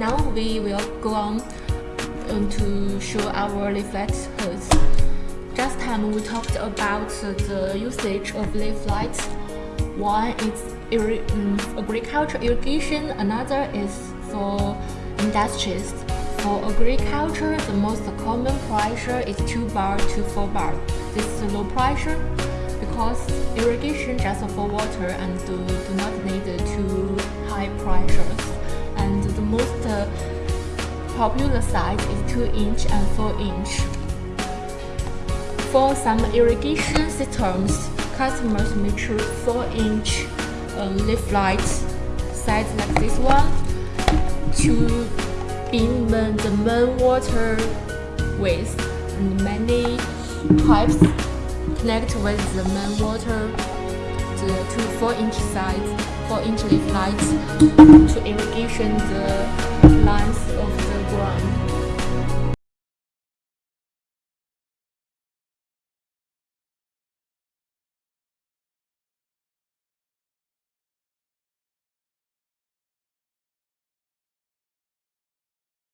now we will go on um, to show our layflat hoods. Last time we talked about the usage of layflat. One is um, agriculture irrigation, another is for industries. For agriculture, the most common pressure is 2 bar to 4 bar. This is low pressure because irrigation just for water and do, do not need too high pressures. And the most uh, popular size is 2 inch and 4 inch. For some irrigation systems, customers may choose 4 inch um, layflats size like this one to beam the main water with and many pipes connect with the main water the two 4 inch size 4 inch layflats to irrigation the line